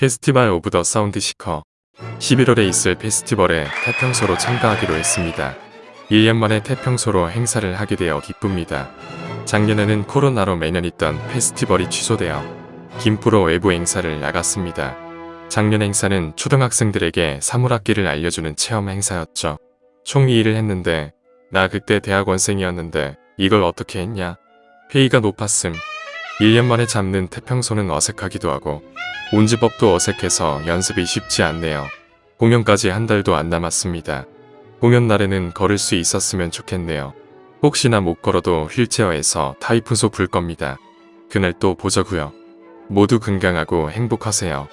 Festival of the Sound Seeker 11월에 있을 페스티벌에 태평소로 참가하기로 했습니다. 1년 만에 태평소로 행사를 하게 되어 기쁩니다. 작년에는 코로나로 매년 있던 페스티벌이 취소되어 김포로 외부 행사를 나갔습니다. 작년 행사는 초등학생들에게 사물악기를 알려주는 체험 행사였죠. 총 2일을 했는데 나 그때 대학원생이었는데 이걸 어떻게 했냐? 회의가 높았음. 1년 만에 잡는 태평소는 어색하기도 하고 운지법도 어색해서 연습이 쉽지 않네요. 공연까지 한 달도 안 남았습니다. 공연 날에는 걸을 수 있었으면 좋겠네요. 혹시나 못 걸어도 휠체어에서 타이푼소 불 겁니다. 그날 또 보자구요. 모두 건강하고 행복하세요.